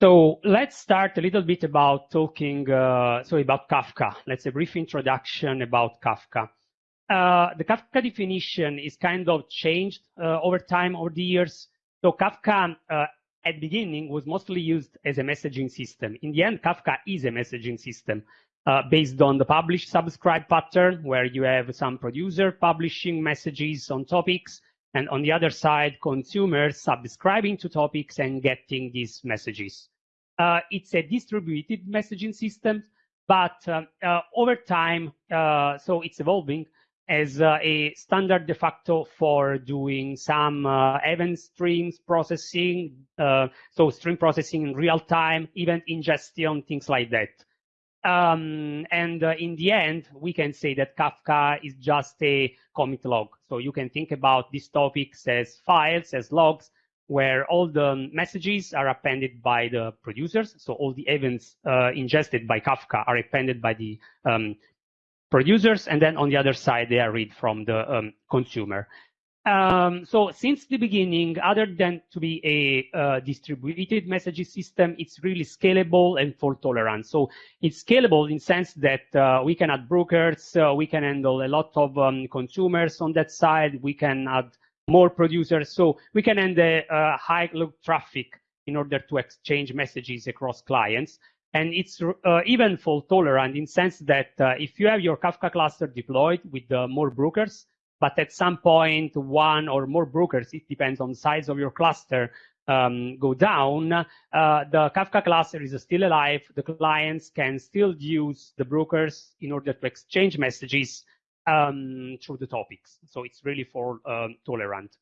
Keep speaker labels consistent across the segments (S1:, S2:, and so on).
S1: So let's start a little bit about talking, uh, so about Kafka. Let's a brief introduction about Kafka. Uh, the Kafka definition is kind of changed uh, over time, over the years. So Kafka uh, at beginning was mostly used as a messaging system. In the end, Kafka is a messaging system uh, based on the publish subscribe pattern, where you have some producer publishing messages on topics, and on the other side, consumers subscribing to topics and getting these messages. Uh, it's a distributed messaging system, but uh, uh over time, uh, so it's evolving as uh, a standard de facto for doing some event streams processing, so stream processing in real time, event ingestion, things like that. Um, and uh, in the end, we can say that Kafka is just a commit log. So you can think about these topics as files, as logs, where all the messages are appended by the producers. So all the events uh, ingested by Kafka are appended by the um, producers. And then on the other side, they are read from the um, consumer. Um, so since the beginning, other than to be a uh, distributed messaging system, it's really scalable and fault tolerant. So it's scalable in sense that uh, we can add brokers, uh, we can handle a lot of um, consumers on that side, we can add more producers, so we can handle uh, high load traffic in order to exchange messages across clients. And it's uh, even fault tolerant in sense that uh, if you have your Kafka cluster deployed with more brokers, but at some point, one or more brokers, it depends on size of your cluster, um, go down, uh, the Kafka cluster is still alive. The clients can still use the brokers in order to exchange messages um, through the topics. So it's really for um, tolerant.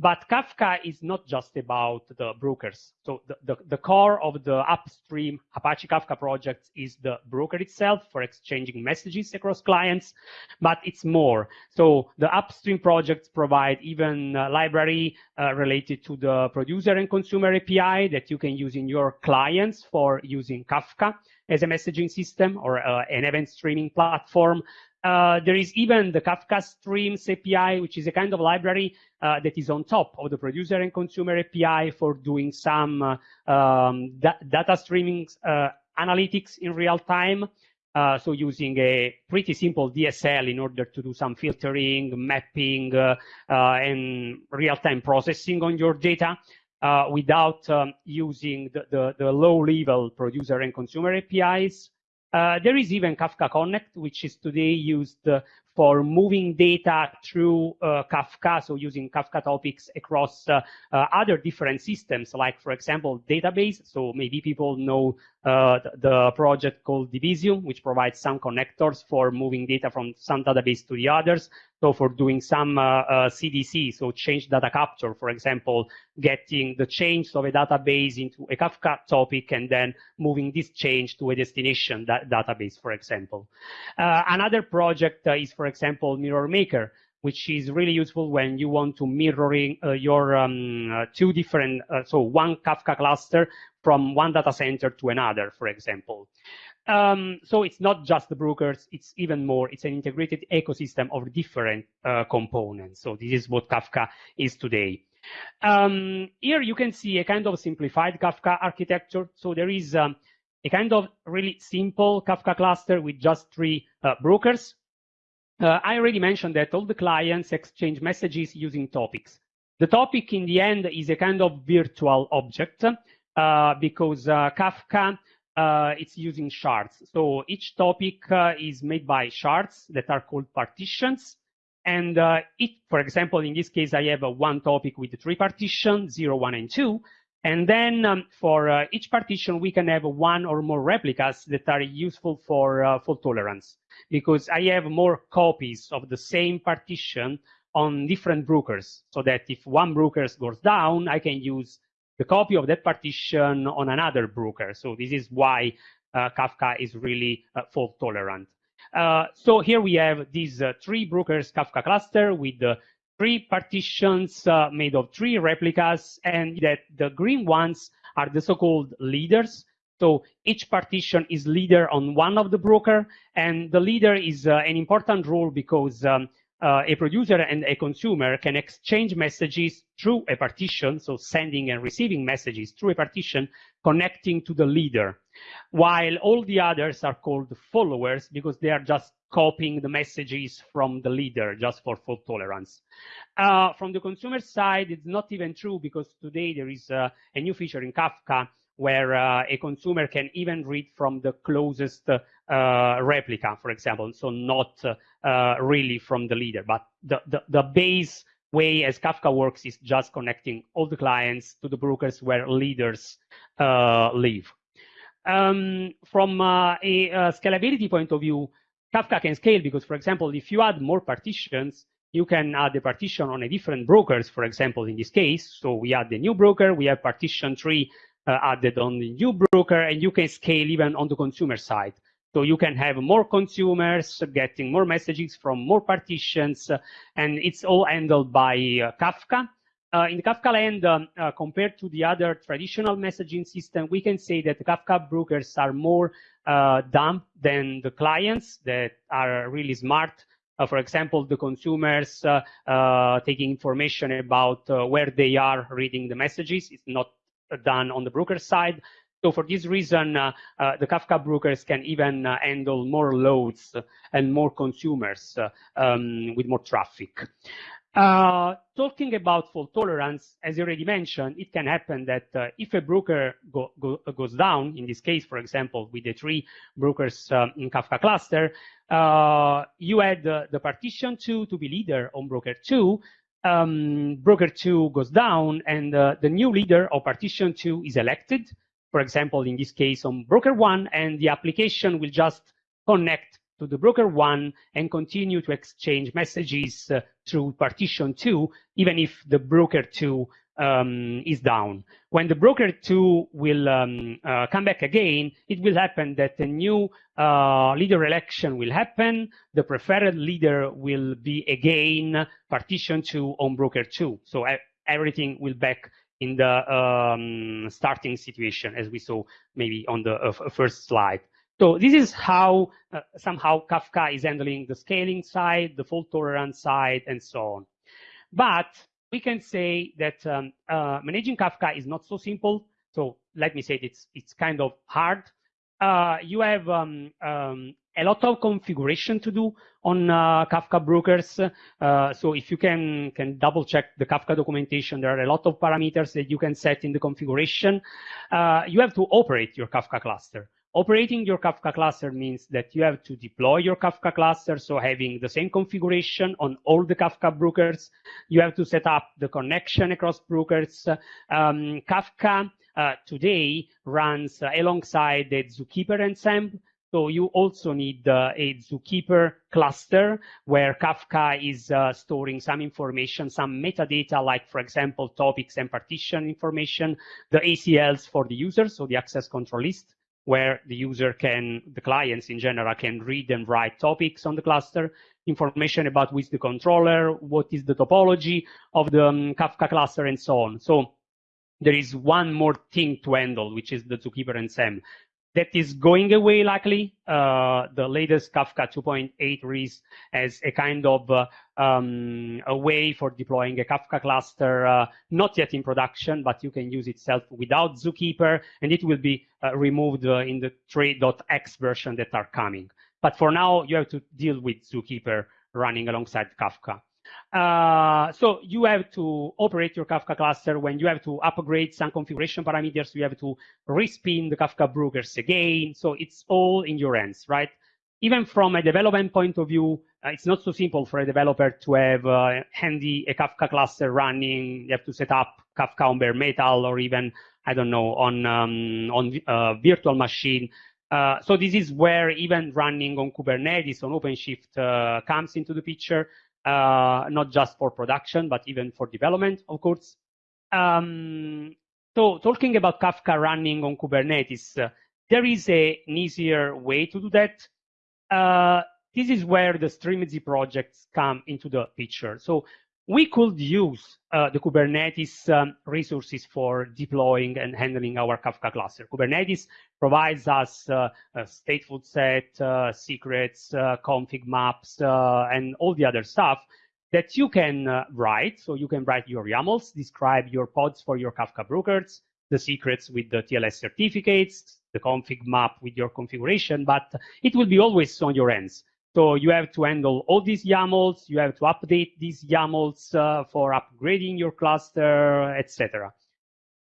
S1: But Kafka is not just about the brokers. So the, the, the, core of the upstream Apache Kafka project is the broker itself for exchanging messages across clients, but it's more. So the upstream projects provide even library uh, related to the producer and consumer API that you can use in your clients for using Kafka as a messaging system or uh, an event streaming platform. Uh, there is even the Kafka Streams API, which is a kind of library uh, that is on top of the producer and consumer API for doing some uh, um, da data streaming uh, analytics in real time. Uh, so using a pretty simple DSL in order to do some filtering, mapping, and real-time processing on your data. without um, using the, the, the low-level producer and consumer APIs. Uh, there is even Kafka Connect, which is today used uh, for moving data through uh, Kafka, so using Kafka topics across uh, uh, other different systems, like, for example, database. So maybe people know uh, the, the, project called Debezium, which provides some connectors for moving data from some database to the others. So for doing some CDC, uh, uh, so change data capture, for example, getting the change of a database into a Kafka topic and then moving this change to a destination da database, for example. another project is, for example, Mirror Maker, which is really useful when you want to mirroring uh, your um, uh, two different, uh, so one Kafka cluster from one data center to another, for example. Um, so it's not just the brokers, it's even more, it's an integrated ecosystem of different uh, components. So this is what Kafka is today. Um, here you can see a kind of simplified Kafka architecture. So there is um, a kind of really simple Kafka cluster with just three uh, brokers. Uh, I already mentioned that all the clients exchange messages using topics. The topic in the end is a kind of virtual object uh, because uh, Kafka uh, it's using shards. So each topic uh, is made by shards that are called partitions. And uh, it, for example, in this case, I have one topic with three partitions, zero, one, and two. And then um, for uh, each partition, we can have one or more replicas that are useful for uh, fault tolerance because I have more copies of the same partition on different brokers so that if one broker goes down, I can use the copy of that partition on another broker. So this is why uh, Kafka is really uh, fault tolerant. Uh, so here we have these uh, three brokers Kafka cluster with the three partitions uh, made of three replicas and that the green ones are the so-called leaders. So each partition is leader on one of the broker and the leader is uh, an important role because um, uh, a producer and a consumer can exchange messages through a partition, so sending and receiving messages through a partition connecting to the leader, while all the others are called followers because they are just copying the messages from the leader just for fault tolerance. Uh, from the consumer side, it's not even true because today there is uh, a new feature in Kafka where uh, a consumer can even read from the closest uh, replica, for example, so not uh, really from the leader, but the, the, the base way as Kafka works is just connecting all the clients to the brokers where leaders uh, live. Um, from uh, a, a, scalability point of view, Kafka can scale because, for example, if you add more partitions, you can add a partition on a different brokers, for example, in this case. So we add the new broker, we have partition tree uh, added on the new broker, and you can scale even on the consumer side. So you can have more consumers getting more messages from more partitions, uh, and it's all handled by uh, Kafka. Uh, in the Kafka land, um, uh, compared to the other traditional messaging system, we can say that the Kafka brokers are more uh, dumb than the clients that are really smart. for example, the consumers taking information about where they are reading the messages. It's not done on the broker side. So for this reason, uh, uh, the Kafka brokers can even uh, handle more loads and more consumers uh, um, with more traffic. Uh, talking about fault tolerance, as you already mentioned, it can happen that uh, if a broker go, go, goes down, in this case, for example, with the three brokers um, in Kafka cluster, uh, you add the partition two to be leader on broker two, um, broker 2 goes down and uh, the new leader of partition 2 is elected. For example, in this case on broker 1 and the application will just connect to the broker 1 and continue to exchange messages uh, through partition 2, even if the broker 2 um, is down. When the broker two will um, uh, come back again, it will happen that a new uh, leader election will happen. The preferred leader will be again partition two on broker two. So everything will back in the um, starting situation, as we saw maybe on the uh, first slide. So this is how uh, somehow Kafka is handling the scaling side, the fault tolerance side, and so on. But we can say that um, uh, managing Kafka is not so simple. So let me say it's it's kind of hard. Uh, you have um, um, a lot of configuration to do on uh, Kafka brokers. Uh, so if you can can double check the Kafka documentation, there are a lot of parameters that you can set in the configuration. Uh, you have to operate your Kafka cluster. Operating your Kafka cluster means that you have to deploy your Kafka cluster, so having the same configuration on all the Kafka brokers. You have to set up the connection across brokers. Um, Kafka uh, today runs uh, alongside the Zookeeper ensemble. So you also need uh, a Zookeeper cluster where Kafka is uh, storing some information, some metadata, like, for example, topics and partition information, the ACLs for the user, so the access control list, where the user can, the clients in general, can read and write topics on the cluster, information about which the controller, what is the topology of the um, Kafka cluster, and so on. So there is one more thing to handle, which is the Zookeeper ensemble that is going away likely. Uh, the latest Kafka 2.8 release as a kind of uh, um, a way for deploying a Kafka cluster, uh, not yet in production, but you can use itself without Zookeeper, and it will be uh, removed uh, in the 3.x version that are coming. But for now, you have to deal with Zookeeper running alongside Kafka. Uh, so you have to operate your Kafka cluster when you have to upgrade some configuration parameters, you have to respin the Kafka brokers again. So it's all in your hands, right? Even from a development point of view, uh, it's not so simple for a developer to have uh, handy a Kafka cluster running. You have to set up Kafka on bare metal or even, I don't know, on, um, on uh, virtual machine. Uh, so this is where even running on Kubernetes, on OpenShift uh, comes into the picture uh, not just for production, but even for development, of course. Um, so talking about Kafka running on Kubernetes, uh, there is a, an easier way to do that. Uh, this is where the Strimzi projects come into the picture. So we could use uh, the Kubernetes um, resources for deploying and handling our Kafka cluster. Kubernetes provides us uh, a stateful set, uh, secrets, uh, config maps, uh, and all the other stuff that you can uh, write. So you can write your YAMLs, describe your pods for your Kafka brokers, the secrets with the TLS certificates, the config map with your configuration, but it will be always on your ends. So you have to handle all these YAMLs, you have to update these YAMLs uh, for upgrading your cluster, etc.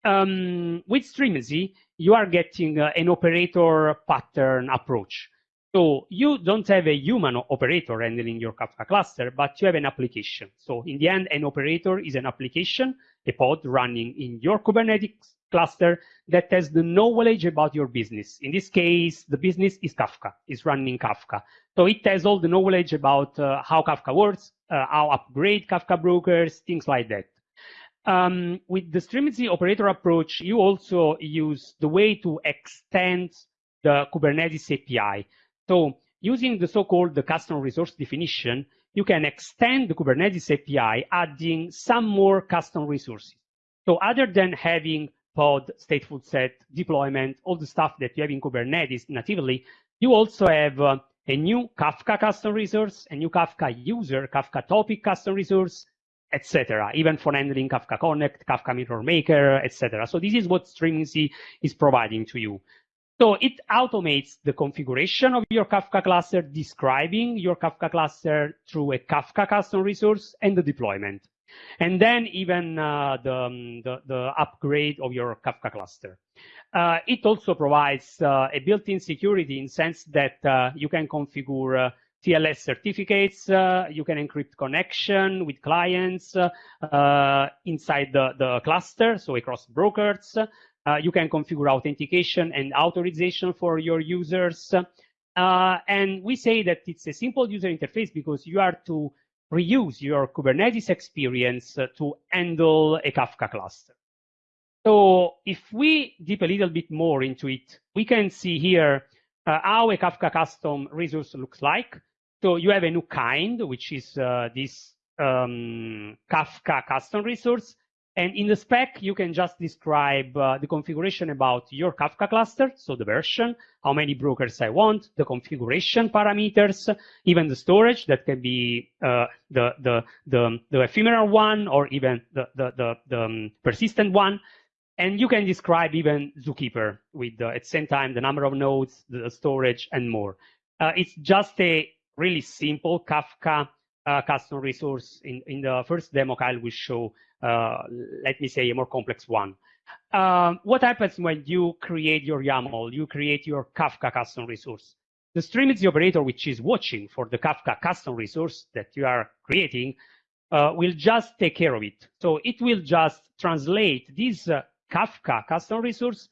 S1: Um, with Strimzi, you are getting uh, an operator pattern approach. So you don't have a human operator handling your Kafka cluster, but you have an application. So in the end, an operator is an application, a pod running in your Kubernetes cluster that has the knowledge about your business. In this case, the business is Kafka, is running Kafka. So it has all the knowledge about uh, how Kafka works, uh, how upgrade Kafka brokers, things like that. Um, with the Strimzi operator approach, you also use the way to extend the Kubernetes API. So using the so-called the custom resource definition, you can extend the Kubernetes API, adding some more custom resources. So other than having pod, stateful set, deployment, all the stuff that you have in Kubernetes natively, you also have uh, a new Kafka custom resource, a new Kafka user, Kafka topic custom resource, etc. Even for handling Kafka Connect, Kafka Mirror Maker, etc. So this is what Strimzi is providing to you. So it automates the configuration of your Kafka cluster, describing your Kafka cluster through a Kafka custom resource and the deployment. And then even uh, the, um, the, the, upgrade of your Kafka cluster. Uh, it also provides uh, a built-in security in sense that uh, you can configure uh, TLS certificates, uh, you can encrypt connection with clients inside the, the cluster, so across brokers. you can configure authentication and authorization for your users. and we say that it's a simple user interface because you are to reuse your Kubernetes experience uh, to handle a Kafka cluster. So if we deep a little bit more into it, we can see here uh, how a Kafka custom resource looks like. So you have a new kind, which is uh, this um, Kafka custom resource. And in the spec, you can just describe uh, the configuration about your Kafka cluster, so the version, how many brokers I want, the configuration parameters, even the storage that can be uh, the, the, the, the, ephemeral one or even the, the, the, the um, persistent one. And you can describe even Zookeeper with, uh, at the same time, the number of nodes, the storage, and more. Uh, it's just a really simple Kafka uh, custom resource. In, in the first demo, Kyle will show let me say, a more complex one. Um, what happens when you create your YAML, you create your Kafka custom resource? The Strimzi operator, which is watching for the Kafka custom resource that you are creating, uh, will just take care of it. So it will just translate this uh, Kafka custom resource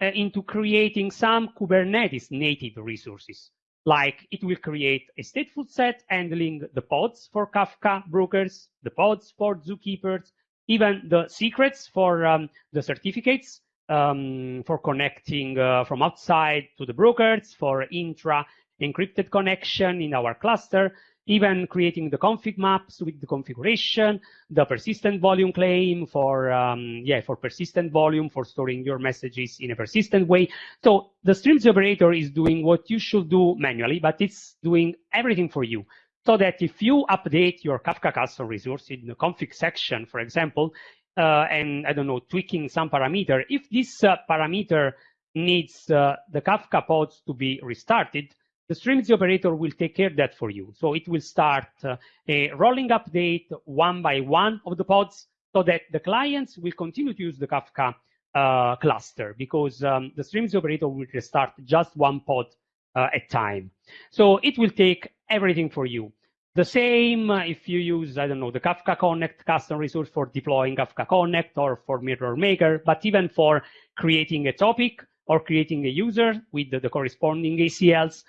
S1: uh, into creating some Kubernetes native resources. Like it will create a stateful set handling the pods for Kafka brokers, the pods for zookeepers, even the secrets for um, the certificates um, for connecting uh, from outside to the brokers, for intra encrypted connection in our cluster, even creating the config maps with the configuration, the persistent volume claim for, um, yeah, for persistent volume, for storing your messages in a persistent way. So the Strimzi operator is doing what you should do manually, but it's doing everything for you so that if you update your Kafka custom resource in the config section, for example, uh, and I don't know, tweaking some parameter, if this uh, parameter needs uh, the Kafka pods to be restarted, the Strimzi operator will take care of that for you. So it will start uh, a rolling update one by one of the pods so that the clients will continue to use the Kafka uh, cluster because um, the Strimzi operator will restart just one pod uh, at time. So it will take everything for you. The same if you use, I don't know, the Kafka Connect custom resource for deploying Kafka Connect or for Mirror Maker, but even for creating a topic or creating a user with the, the corresponding ACLs,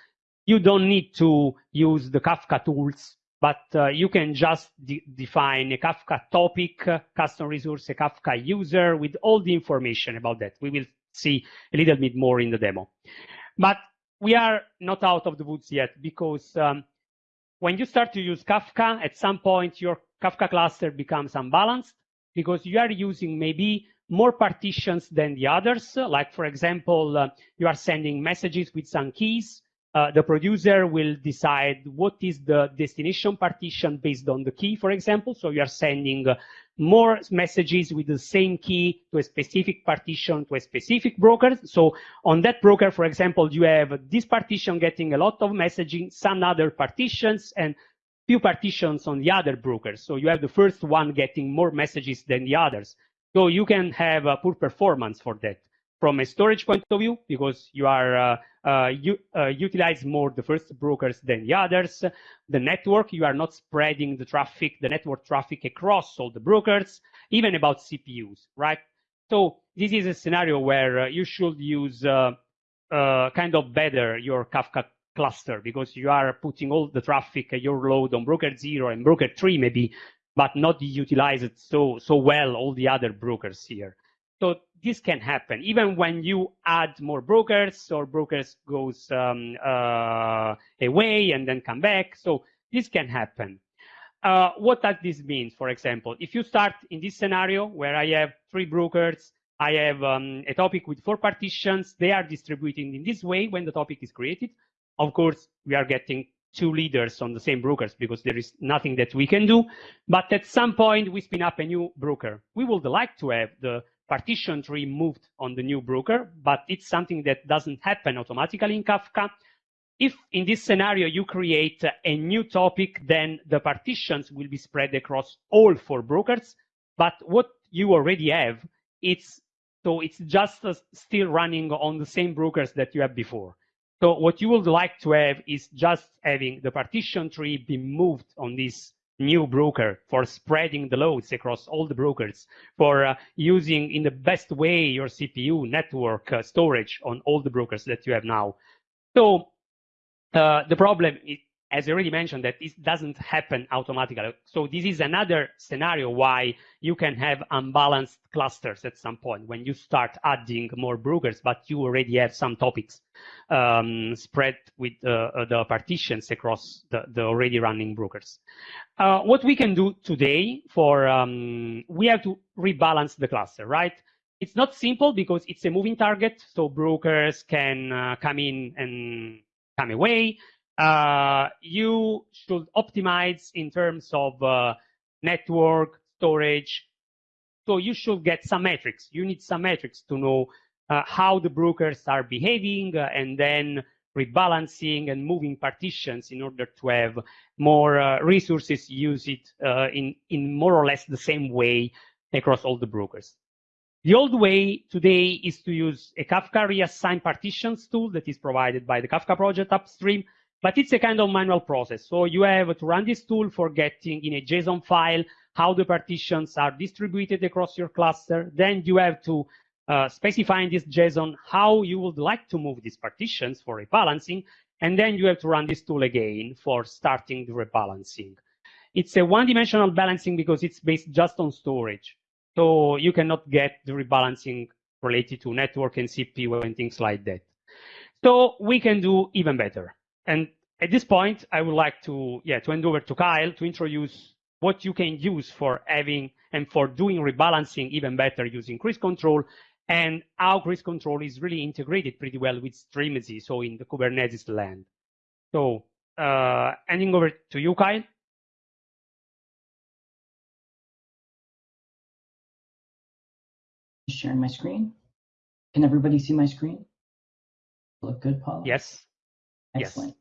S1: you don't need to use the Kafka tools, but uh, you can just de define a Kafka topic, uh, custom resource, a Kafka user with all the information about that. We will see a little bit more in the demo. But we are not out of the woods yet because um, when you start to use Kafka, at some point your Kafka cluster becomes unbalanced because you are using maybe more partitions than the others. Like, for example, uh, you are sending messages with some keys. Uh, the producer will decide what is the destination partition based on the key, for example. So you are sending uh, more messages with the same key to a specific partition to a specific broker. So on that broker, for example, you have this partition getting a lot of messaging, some other partitions, and few partitions on the other brokers. So you have the first one getting more messages than the others. So you can have a poor performance for that from a storage point of view, because you are uh, uh, you uh, utilize more the first brokers than the others. The network, you are not spreading the traffic, the network traffic across all the brokers, even about CPUs, right? So this is a scenario where uh, you should use uh, uh, kind of better your Kafka cluster because you are putting all the traffic, your load on broker zero and broker three maybe but not utilize it so so well all the other brokers here. So this can happen even when you add more brokers or brokers goes um, uh, away and then come back. So this can happen. Uh, what does this mean? For example, if you start in this scenario where I have three brokers, I have um, a topic with four partitions, they are distributed in this way when the topic is created. Of course, we are getting two leaders on the same brokers because there is nothing that we can do. But at some point, we spin up a new broker. We would like to have the partition tree moved on the new broker, but it's something that doesn't happen automatically in Kafka. If in this scenario you create a new topic, then the partitions will be spread across all four brokers. But what you already have, it's so it's just still running on the same brokers that you have before. So what you would like to have is just having the partition tree be moved on this new broker for spreading the loads across all the brokers, for uh, using in the best way your CPU network uh, storage on all the brokers that you have now. So uh, the problem is, as I already mentioned, that this doesn't happen automatically. So this is another scenario why you can have unbalanced clusters at some point when you start adding more brokers, but you already have some topics um, spread with uh, the partitions across the, the, already running brokers. Uh, what we can do today for, um, we have to rebalance the cluster, right? It's not simple because it's a moving target, so brokers can uh, come in and come away uh, you should optimize in terms of uh, network, storage. So you should get some metrics. You need some metrics to know uh, how the brokers are behaving uh, and then rebalancing and moving partitions in order to have more uh, resources use it uh, in, in more or less the same way across all the brokers. The old way today is to use a Kafka reassign partitions tool that is provided by the Kafka project upstream but it's a kind of manual process. So you have to run this tool for getting in a JSON file how the partitions are distributed across your cluster. Then you have to uh, specify in this JSON how you would like to move these partitions for rebalancing. And then you have to run this tool again for starting the rebalancing. It's a one-dimensional balancing because it's based just on storage. So you cannot get the rebalancing related to network and CPU and things like that. So we can do even better. And at this point, I would like to, yeah, to hand over to Kyle to introduce what you can use for having and for doing rebalancing even better using cruise control and how cruise control is really integrated pretty well with Strimzi, so in the Kubernetes land. So uh, handing over to you, Kyle.
S2: Sharing my screen. Can everybody see my screen? Look good, Paul?
S1: Yes.
S2: Excellent.
S1: Yes.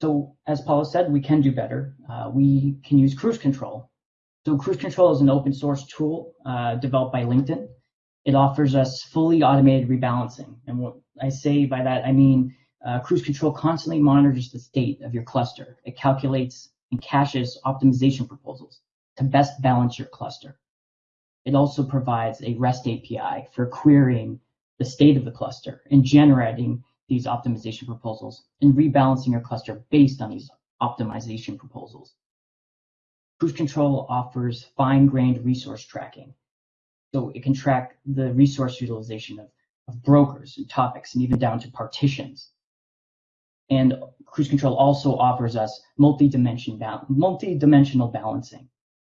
S2: So as Paula said, we can do better. Uh, we can use cruise control. So cruise control is an open source tool uh, developed by LinkedIn. It offers us fully automated rebalancing. And what I say by that, I mean uh, cruise control constantly monitors the state of your cluster. It calculates and caches optimization proposals to best balance your cluster. It also provides a REST API for querying the state of the cluster and generating these optimization proposals and rebalancing your cluster based on these optimization proposals. Cruise Control offers fine-grained resource tracking. So it can track the resource utilization of, of brokers and topics and even down to partitions. And cruise control also offers us multi-dimension ba multi-dimensional balancing.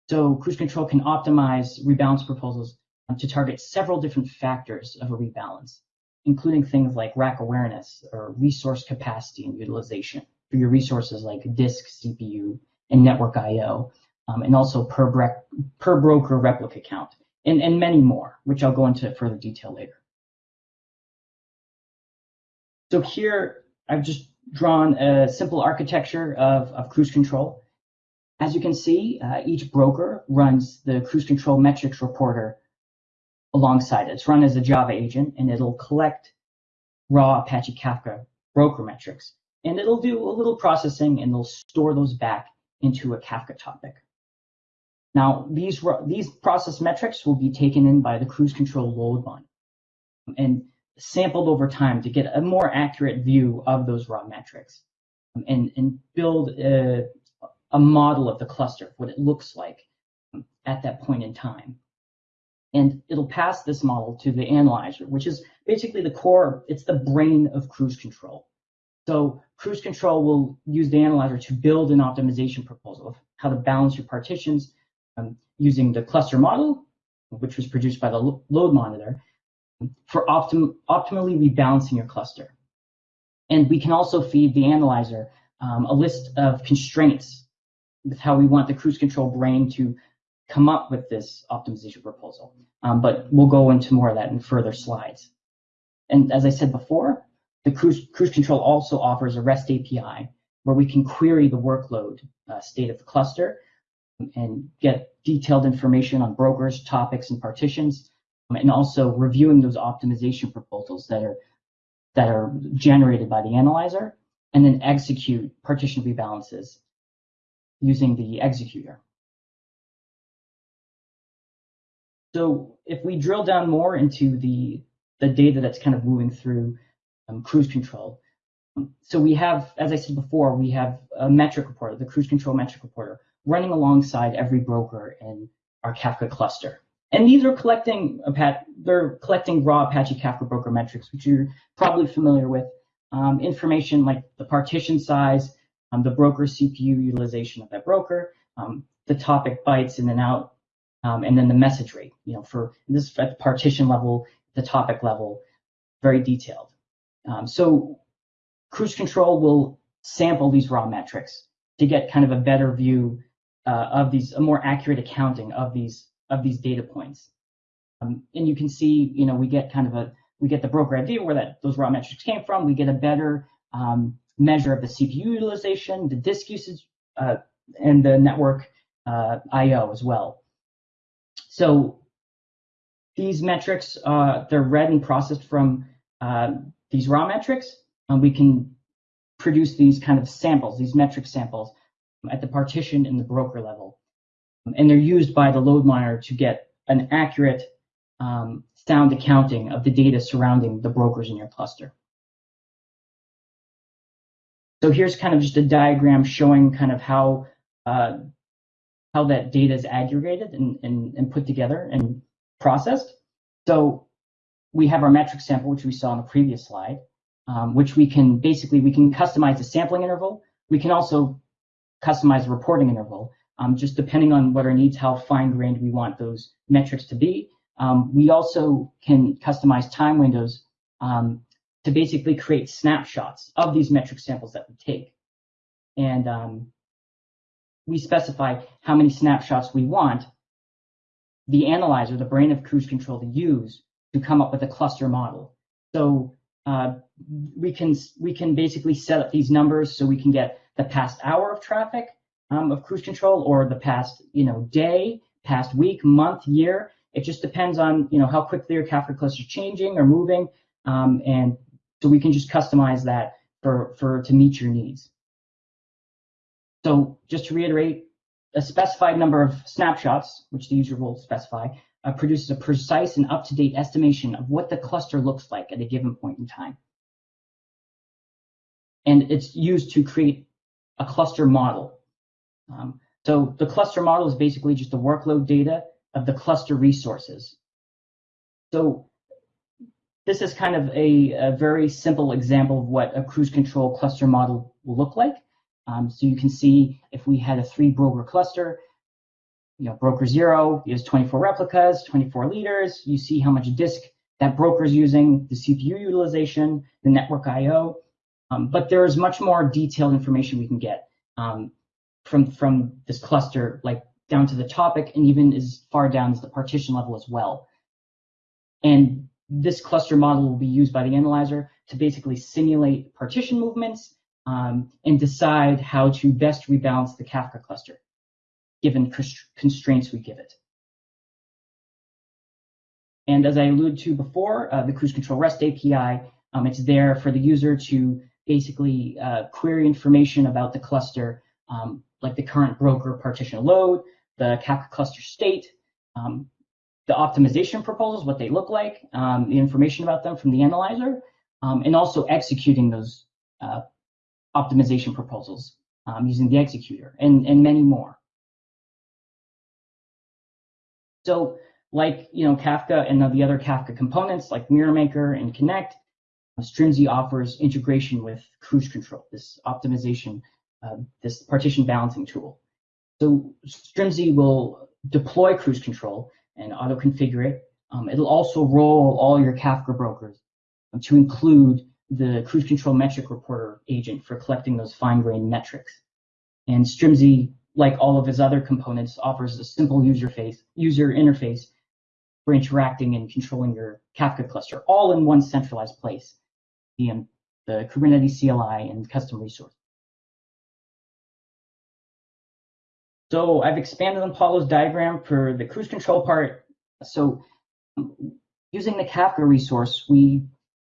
S2: So cruise control can optimize rebalance proposals to target several different factors of a rebalance, including things like rack awareness or resource capacity and utilization for your resources like disk, CPU, and network I/O, um, and also per, per broker replica count, and, and many more, which I'll go into further detail later. So here I've just drawn a simple architecture of, of cruise control. As you can see, uh, each broker runs the cruise control metrics reporter alongside it. It's run as a Java agent, and it'll collect raw Apache Kafka broker metrics. And it'll do a little processing, and it'll store those back into a Kafka topic. Now, these, these process metrics will be taken in by the cruise control load monitor and sampled over time to get a more accurate view of those raw metrics and, and build a, a model of the cluster, what it looks like at that point in time. And it'll pass this model to the analyzer, which is basically the core, it's the brain of cruise control. So cruise control will use the analyzer to build an optimization proposal of how to balance your partitions um, using the cluster model, which was produced by the load monitor, for optim optimally rebalancing your cluster. And we can also feed the analyzer um, a list of constraints with how we want the cruise control brain to come up with this optimization proposal. Um, but we'll go into more of that in further slides. And as I said before, the cruise, cruise control also offers a REST API where we can query the workload uh, state of the cluster and get detailed information on brokers, topics, and partitions, um, and also reviewing those optimization proposals that are that are generated by the analyzer, and then execute partition rebalances using the executor. So if we drill down more into the, the data that's kind of moving through um, cruise control, um, so we have, as I said before, we have a metric reporter, the cruise control metric reporter, running alongside every broker in our Kafka cluster. And these are collecting they're collecting raw Apache Kafka broker metrics, which you're probably familiar with. Um, information like the partition size, um, the broker CPU utilization of that broker, um, the topic bytes in and out, um, and then the message rate. You know, for this at the partition level, the topic level, very detailed. Um, so cruise control will sample these raw metrics to get kind of a better view uh, of these, a more accurate accounting of these of these data points. Um, and you can see, you know, we get kind of a, we get the broker idea where that those raw metrics came from. We get a better um, measure of the CPU utilization, the disk usage, uh, and the network uh, I/O as well. So these metrics, uh, they're read and processed from uh, these raw metrics, and we can produce these kind of samples, these metric samples at the partition and the broker level. And they're used by the load miner to get an accurate um, sound accounting of the data surrounding the brokers in your cluster. So here's kind of just a diagram showing kind of how uh, how that data is aggregated and, and, and put together and processed. So we have our metric sample, which we saw in the previous slide, um, which we can basically, we can customize the sampling interval. We can also customize the reporting interval, um, just depending on what our needs, how fine-grained we want those metrics to be. Um, we also can customize time windows um, to basically create snapshots of these metric samples that we take. And um, we specify how many snapshots we want the analyzer, the brain of cruise control, to use to come up with a cluster model. So uh, we can we can basically set up these numbers so we can get the past hour of traffic um, of cruise control or the past you know day, past week, month, year. It just depends on you know how quickly your Kafka cluster is changing or moving, um, and so we can just customize that for for to meet your needs. So just to reiterate, a specified number of snapshots, which the user will specify, uh, produces a precise and up-to-date estimation of what the cluster looks like at a given point in time. And it's used to create a cluster model. Um, so the cluster model is basically just the workload data of the cluster resources. So this is kind of a, a, very simple example of what a cruise control cluster model will look like. Um, so you can see if we had a three broker cluster, you know, broker zero is 24 replicas, 24 leaders. You see how much disk that broker is using, the CPU utilization, the network I/O. Um, but there is much more detailed information we can get um, from from this cluster, like down to the topic, and even as far down as the partition level as well. And this cluster model will be used by the analyzer to basically simulate partition movements um, and decide how to best rebalance the Kafka cluster, given constraints we give it. And as I alluded to before, uh, the Cruise Control REST API, um, it's there for the user to basically uh, query information about the cluster, um, like the current broker partition load, the Kafka cluster state, um, the optimization proposals, what they look like, um, the information about them from the analyzer, um, and also executing those uh, optimization proposals um, using the executor, and, and many more. So like you know Kafka and the other Kafka components like MirrorMaker and Connect, Strimzi offers integration with Cruise Control, this optimization, uh, this partition balancing tool. So Strimzi will deploy Cruise Control and auto configure it. Um, it'll also roll all your Kafka brokers to include the cruise control metric reporter agent for collecting those fine-grained metrics. And Strimzi, like all of his other components, offers a simple user face, user interface for interacting and controlling your Kafka cluster, all in one centralized place, the, the Kubernetes CLI and custom resource. So I've expanded on Paolo's diagram for the cruise control part. So using the Kafka resource, we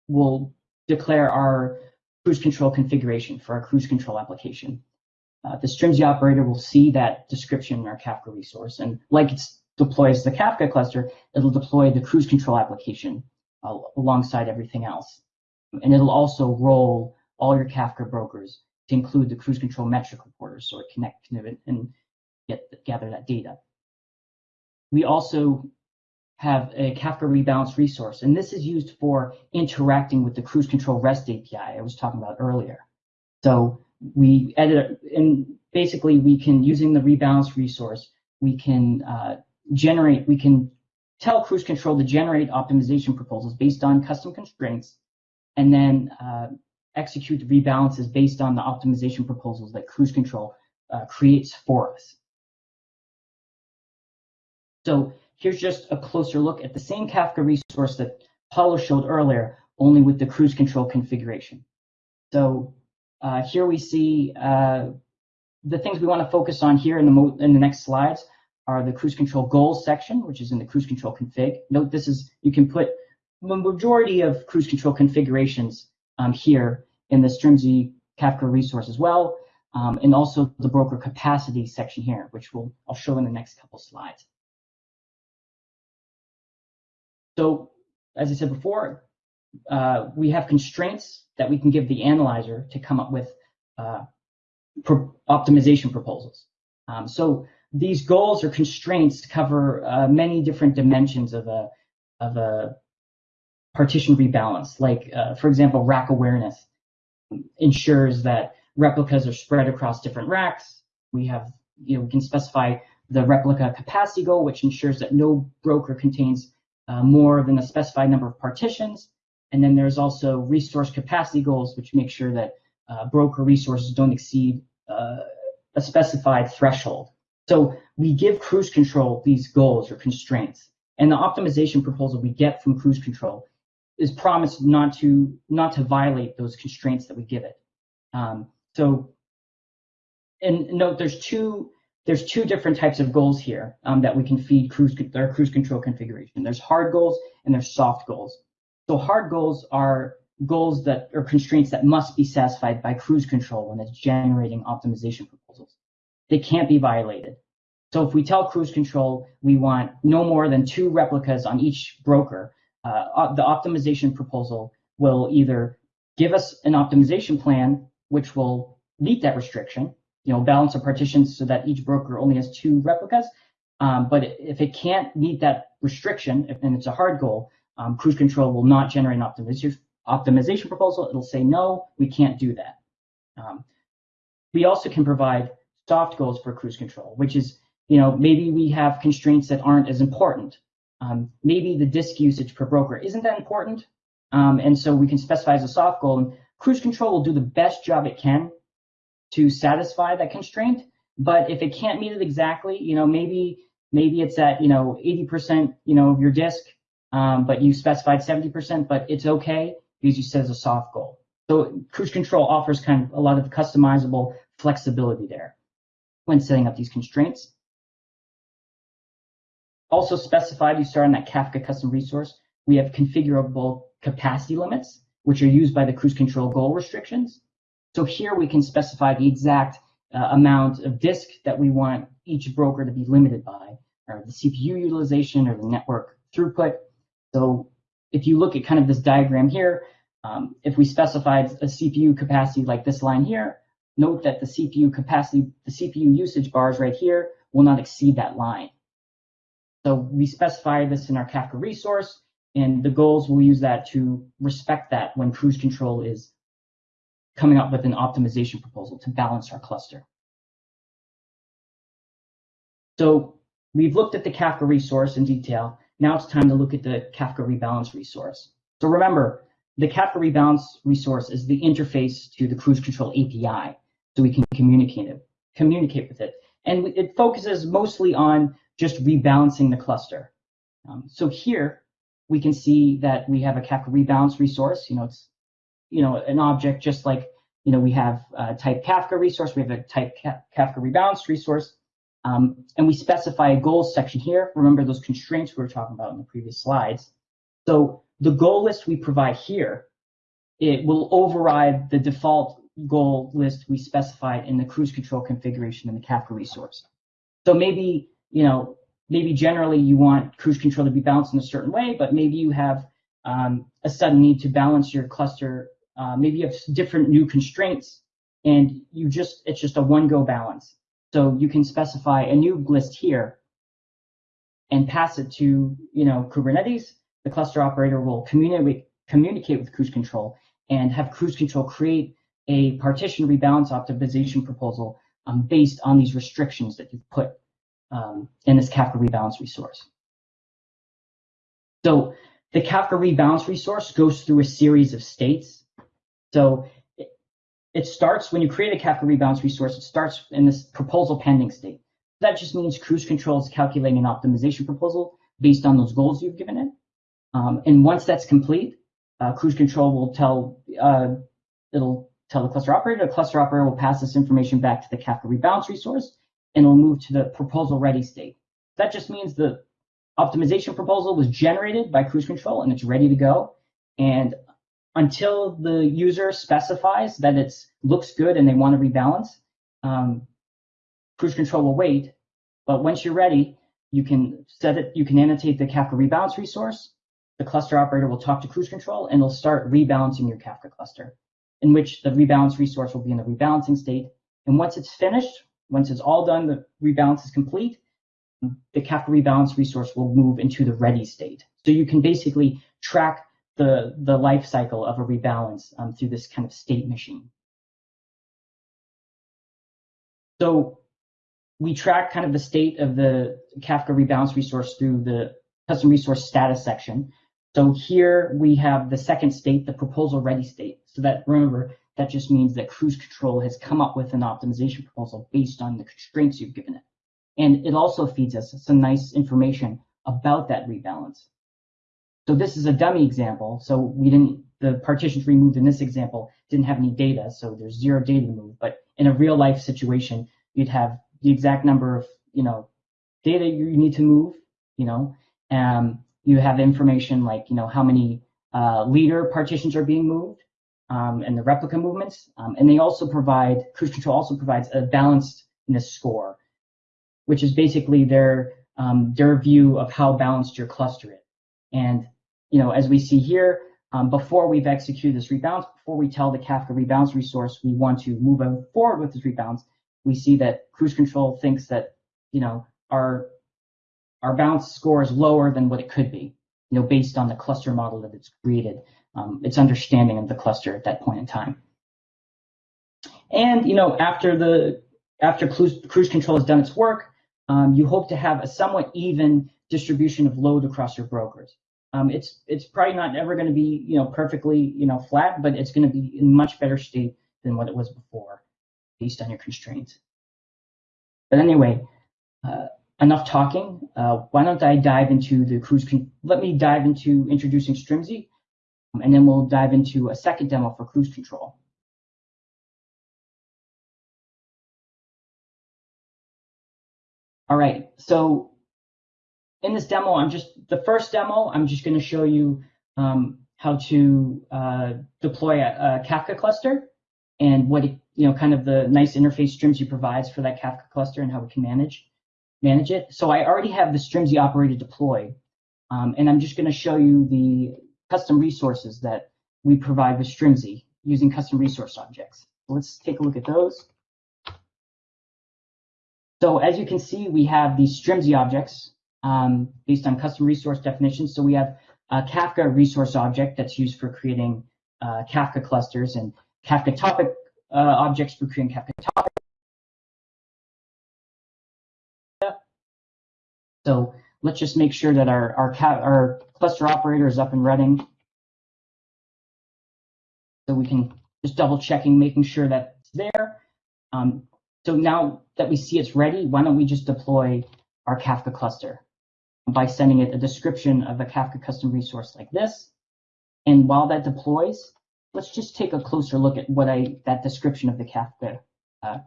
S2: will declare our cruise control configuration for our cruise control application. Uh, the Strimzi operator will see that description in our Kafka resource. And like it deploys the Kafka cluster, it'll deploy the cruise control application uh, alongside everything else. And it'll also roll all your Kafka brokers to include the cruise control metric reporters so it connect and get gather that data. We also have a Kafka rebalance resource, and this is used for interacting with the cruise control REST API I was talking about earlier. So we edit, and basically we can, using the rebalance resource, we can uh, generate, we can tell cruise control to generate optimization proposals based on custom constraints, and then uh, execute the rebalances based on the optimization proposals that cruise control uh, creates for us. So here's just a closer look at the same Kafka resource that Paolo showed earlier, only with the cruise control configuration. So uh, here we see uh, the things we want to focus on here in the, in the next slides are the cruise control goals section, which is in the cruise control config. Note this is, you can put the majority of cruise control configurations um, here in the Strimzi Kafka resource as well, um, and also the broker capacity section here, which we'll, I'll show in the next couple slides. So as I said before, uh, we have constraints that we can give the analyzer to come up with uh, pro optimization proposals. Um, so these goals or constraints cover uh, many different dimensions of a of a partition rebalance. Like, uh, for example, rack awareness ensures that replicas are spread across different racks. We have, you know, we can specify the replica capacity goal, which ensures that no broker contains uh, more than a specified number of partitions. And then there's also resource capacity goals, which make sure that uh, broker resources don't exceed uh, a specified threshold. So we give cruise control these goals or constraints. And the optimization proposal we get from cruise control is promised not to not to violate those constraints that we give it. Um, so, and note there's two there's two different types of goals here um, that we can feed cruise, our cruise control configuration. There's hard goals and there's soft goals. So hard goals are goals that are constraints that must be satisfied by cruise control when it's generating optimization proposals. They can't be violated. So if we tell cruise control we want no more than two replicas on each broker, uh, the optimization proposal will either give us an optimization plan which will meet that restriction, you know, balance the partitions so that each broker only has two replicas. Um, but if it can't meet that restriction, and it's a hard goal, um, cruise control will not generate an optimization, optimization proposal. It'll say, no, we can't do that. Um, we also can provide soft goals for cruise control, which is, you know, maybe we have constraints that aren't as important. Um, maybe the disk usage per broker isn't that important. Um, and so we can specify as a soft goal and cruise control will do the best job it can to satisfy that constraint. But if it can't meet it exactly, you know, maybe maybe it's at, you know, 80%, you know, of your disk, um, but you specified 70%, but it's okay because you set as a soft goal. So cruise control offers kind of a lot of customizable flexibility there when setting up these constraints. Also specified, you start on that Kafka custom resource, we have configurable capacity limits, which are used by the cruise control goal restrictions. So here we can specify the exact uh, amount of disk that we want each broker to be limited by, or the CPU utilization or the network throughput. So if you look at kind of this diagram here, um, if we specified a CPU capacity like this line here, note that the CPU capacity, the CPU usage bars right here will not exceed that line. So we specify this in our Kafka resource, and the goals will use that to respect that when cruise control is coming up with an optimization proposal to balance our cluster. So we've looked at the Kafka resource in detail. Now it's time to look at the Kafka rebalance resource. So remember, the Kafka rebalance resource is the interface to the cruise control API, so we can communicate it, communicate with it. And it focuses mostly on just rebalancing the cluster. Um, so here we can see that we have a Kafka rebalance resource. You know, it's you know an object just like you know we have a type Kafka resource, we have a type Kafka rebalance resource, um, and we specify a goals section here. Remember those constraints we were talking about in the previous slides. So the goal list we provide here, it will override the default goal list we specified in the cruise control configuration in the Kafka resource. So maybe, you know, maybe generally you want cruise control to be balanced in a certain way, but maybe you have um, a sudden need to balance your cluster. Uh, maybe you have different new constraints and you just, it's just a one go balance. So you can specify a new list here and pass it to, you know, Kubernetes the cluster operator will communicate, communicate with cruise control and have cruise control create a partition rebalance optimization proposal um, based on these restrictions that you've put um, in this Kafka rebalance resource. So the Kafka rebalance resource goes through a series of states. So it, it starts when you create a Kafka rebalance resource, it starts in this proposal pending state. That just means cruise control is calculating an optimization proposal based on those goals you've given it. Um, and once that's complete, uh, cruise control will tell uh, it'll tell the cluster operator. The cluster operator will pass this information back to the Kafka rebalance resource, and it'll move to the proposal ready state. That just means the optimization proposal was generated by cruise control and it's ready to go. And until the user specifies that it looks good and they want to rebalance, um, cruise control will wait. But once you're ready, you can set it. You can annotate the Kafka rebalance resource the cluster operator will talk to cruise control and it'll start rebalancing your Kafka cluster, in which the rebalance resource will be in the rebalancing state. And once it's finished, once it's all done, the rebalance is complete, the Kafka rebalance resource will move into the ready state. So you can basically track the, the life cycle of a rebalance um, through this kind of state machine. So we track kind of the state of the Kafka rebalance resource through the custom resource status section. So here we have the second state, the proposal ready state. So that remember, that just means that cruise control has come up with an optimization proposal based on the constraints you've given it. And it also feeds us some nice information about that rebalance. So this is a dummy example. So we didn't, the partitions removed in this example didn't have any data. So there's zero data to move. But in a real life situation, you'd have the exact number of, you know, data you need to move, you know, um, you have information like, you know, how many uh, leader partitions are being moved um, and the replica movements. Um, and they also provide, Cruise Control also provides a balancedness score, which is basically their, um, their view of how balanced your cluster is. And, you know, as we see here, um, before we've executed this rebalance, before we tell the Kafka rebalance resource we want to move forward with this rebalance, we see that Cruise Control thinks that, you know, our our bounce score is lower than what it could be. you know, based on the cluster model that it's created, um, its understanding of the cluster at that point in time. And you know, after the after cruise, cruise control has done its work, um, you hope to have a somewhat even distribution of load across your brokers. Um, it's it's probably not ever going to be you know perfectly you know flat, but it's going to be in much better state than what it was before, based on your constraints. But anyway, uh, enough talking. Uh, why don't I dive into the cruise? let me dive into introducing Strimzi, um, and then we'll dive into a second demo for cruise control. All right, so in this demo, I'm just, the first demo, I'm just gonna show you um, how to uh, deploy a, a, Kafka cluster and what, it, you know, kind of the nice interface Strimzi provides for that Kafka cluster and how we can manage, manage it. So I already have the Strimzi operator deployed, um, and I'm just gonna show you the custom resources that we provide with Strimzi using custom resource objects. Let's take a look at those. So as you can see, we have these Strimzi objects um, based on custom resource definitions. So we have a Kafka resource object that's used for creating uh, Kafka clusters and Kafka topic uh, objects for creating Kafka topic. So let's just make sure that our, our, our cluster operator is up and running. So we can just double checking, making sure that it's there. Um, so now that we see it's ready, why don't we just deploy our Kafka cluster by sending it a description of a Kafka custom resource like this. And while that deploys, let's just take a closer look at what I that description of the Kafka uh,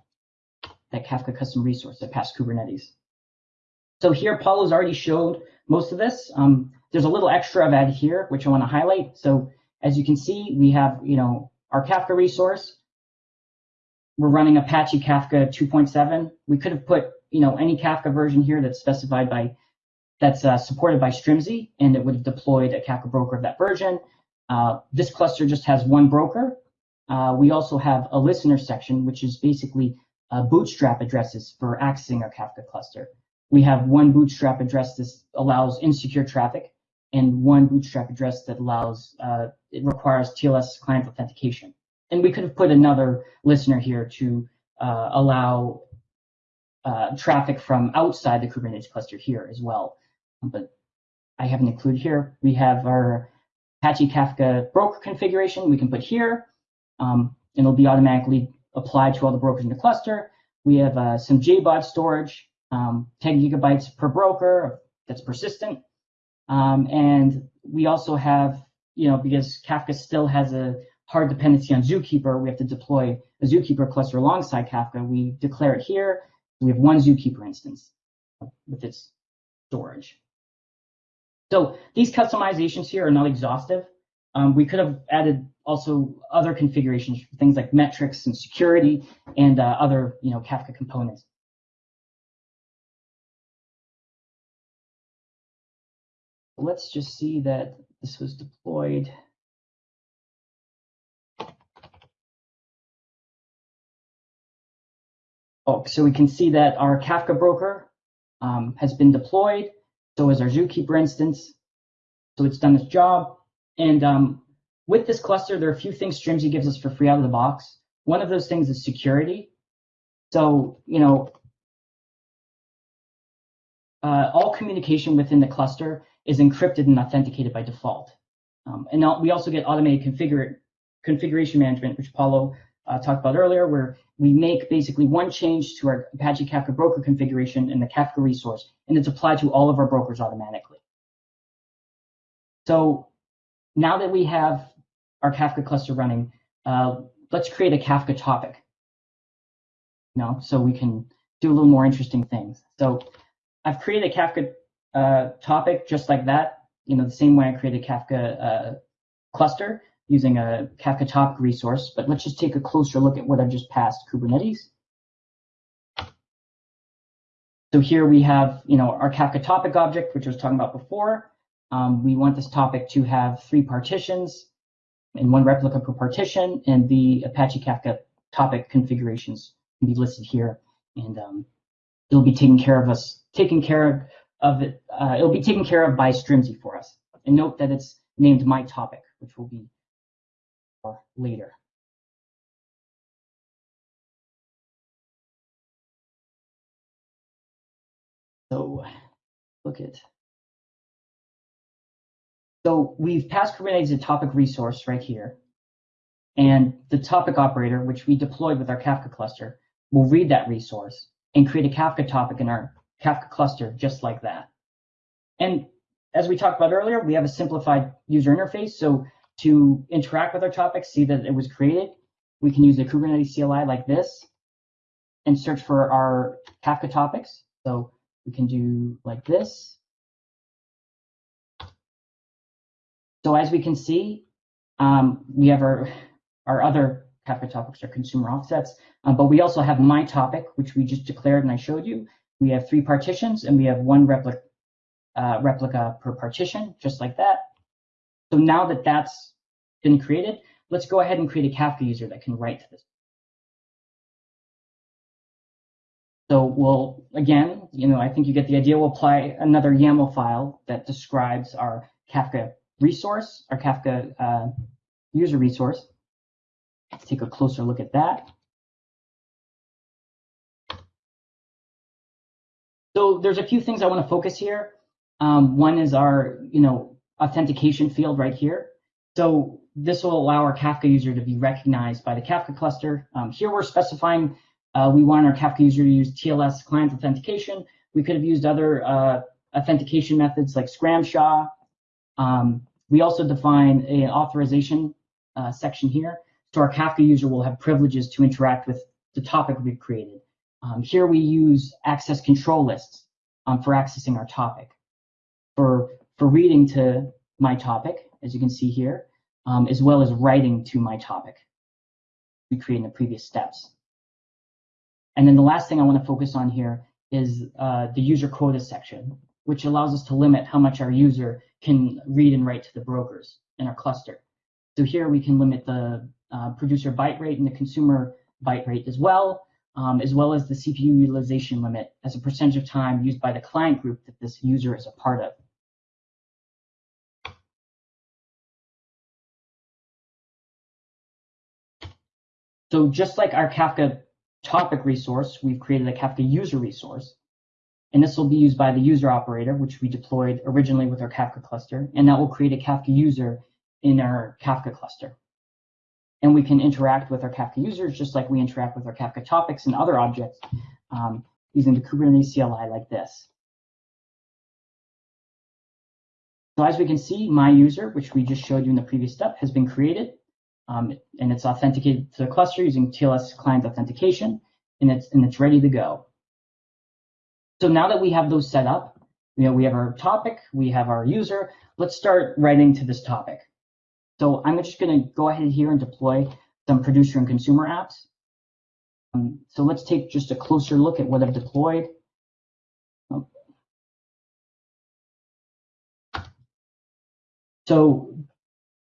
S2: that Kafka custom resource that passed Kubernetes. So here, Paolo's already showed most of this. Um, there's a little extra I've added here, which I want to highlight. So as you can see, we have you know our Kafka resource we're running Apache Kafka 2.7. We could have put, you know, any Kafka version here that's specified by, that's uh, supported by Strimzi, and it would have deployed a Kafka broker of that version. Uh, this cluster just has one broker. Uh, we also have a listener section, which is basically uh, bootstrap addresses for accessing our Kafka cluster. We have one bootstrap address that allows insecure traffic, and one bootstrap address that allows, uh, it requires TLS client authentication and we could have put another listener here to uh, allow traffic from outside the Kubernetes cluster here as well. But I haven't included here. We have our Apache Kafka broker configuration we can put here, um, and it'll be automatically applied to all the brokers in the cluster. We have uh, some JBOD storage, um, 10 gigabytes per broker that's persistent. Um, and we also have, you know, because Kafka still has a hard dependency on Zookeeper, we have to deploy a Zookeeper cluster alongside Kafka. We declare it here. We have one Zookeeper instance with its storage. So these customizations here are not exhaustive. Um, we could have added also other configurations, things like metrics and security and uh, other you know, Kafka components. Let's just see that this was deployed. Oh, so we can see that our Kafka broker um, has been deployed. So is our Zookeeper instance. So it's done its job. And um, with this cluster, there are a few things Strimzi gives us for free out of the box. One of those things is security. So, you know, uh, all communication within the cluster is encrypted and authenticated by default. Um, and we also get automated configure, configuration management, which Paolo uh, talked about earlier, where we make basically one change to our Apache Kafka broker configuration in the Kafka resource, and it's applied to all of our brokers automatically. So now that we have our Kafka cluster running, uh, let's create a Kafka topic. You know, so we can do a little more interesting things. So I've created a Kafka uh, topic just like that, you know, the same way I created a Kafka uh, cluster using a Kafka topic resource, but let's just take a closer look at what I've just passed Kubernetes. So here we have, you know, our Kafka topic object, which I was talking about before. Um, we want this topic to have three partitions and one replica per partition, and the Apache Kafka topic configurations can be listed here, and um, it'll be taken care of us, taken care of of it. Uh, it'll be taken care of by Strimzi for us. And note that it's named my topic, which will be later. So look at. So we've passed Kubernetes a topic resource right here. And the topic operator, which we deployed with our Kafka cluster, will read that resource and create a Kafka topic in our Kafka cluster just like that. And as we talked about earlier, we have a simplified user interface. So to interact with our topic, see that it was created, we can use the Kubernetes CLI like this and search for our Kafka topics. So we can do like this. So as we can see, um, we have our, our other Kafka topics, our consumer offsets, um, but we also have my topic, which we just declared and I showed you. We have three partitions and we have one replica, uh, replica per partition, just like that. So now that that's been created, let's go ahead and create a Kafka user that can write to this. So we'll, again, you know, I think you get the idea. We'll apply another YAML file that describes our Kafka resource, our Kafka uh, user resource. Let's take a closer look at that. So there's a few things I want to focus here. Um, one is our, you know, authentication field right here. So this will allow our Kafka user to be recognized by the Kafka cluster. Um, here we're specifying uh, we want our Kafka user to use TLS client authentication. We could have used other uh, authentication methods like Scram Um, we also define an authorization uh, section here. So our Kafka user will have privileges to interact with the topic we've created. Um, here we use access control lists um, for accessing our topic. For, for reading to my topic, as you can see here, um, as well as writing to my topic we created in the previous steps. And then the last thing I want to focus on here is uh, the user quota section, which allows us to limit how much our user can read and write to the brokers in our cluster. So here we can limit the uh, producer byte rate and the consumer byte rate as well, um, as well as the CPU utilization limit as a percentage of time used by the client group that this user is a part of. So just like our Kafka topic resource, we've created a Kafka user resource. And this will be used by the user operator, which we deployed originally with our Kafka cluster. And that will create a Kafka user in our Kafka cluster. And we can interact with our Kafka users just like we interact with our Kafka topics and other objects um, using the Kubernetes CLI like this. So as we can see, my user, which we just showed you in the previous step, has been created. Um, and it's authenticated to the cluster using TLS client authentication, and it's and it's ready to go. So now that we have those set up, you know, we have our topic, we have our user. Let's start writing to this topic. So I'm just going to go ahead here and deploy some producer and consumer apps. Um, so let's take just a closer look at what I've deployed. So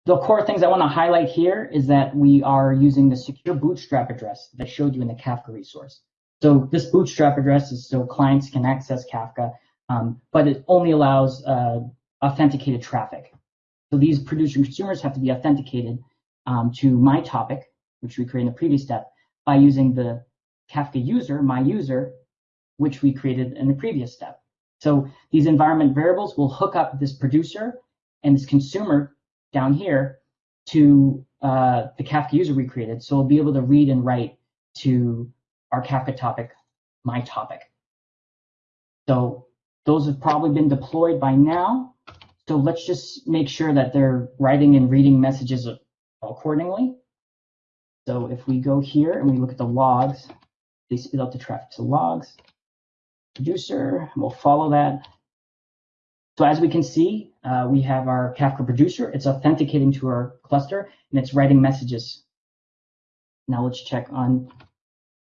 S2: the core things I want to highlight here is that we are using the secure bootstrap address that I showed you in the Kafka resource. So this bootstrap address is so clients can access Kafka, um, but it only allows uh, authenticated traffic. So these producer consumers have to be authenticated um, to my topic, which we created in the previous step, by using the Kafka user, my user, which we created in the previous step. So these environment variables will hook up this producer and this consumer down here to uh, the Kafka user we created. So we'll be able to read and write to our Kafka topic, my topic. So those have probably been deployed by now. So let's just make sure that they're writing and reading messages accordingly. So if we go here and we look at the logs, they spit out the traffic to logs. Producer, we'll follow that. So as we can see, uh, we have our Kafka producer. It's authenticating to our cluster and it's writing messages. Now let's check on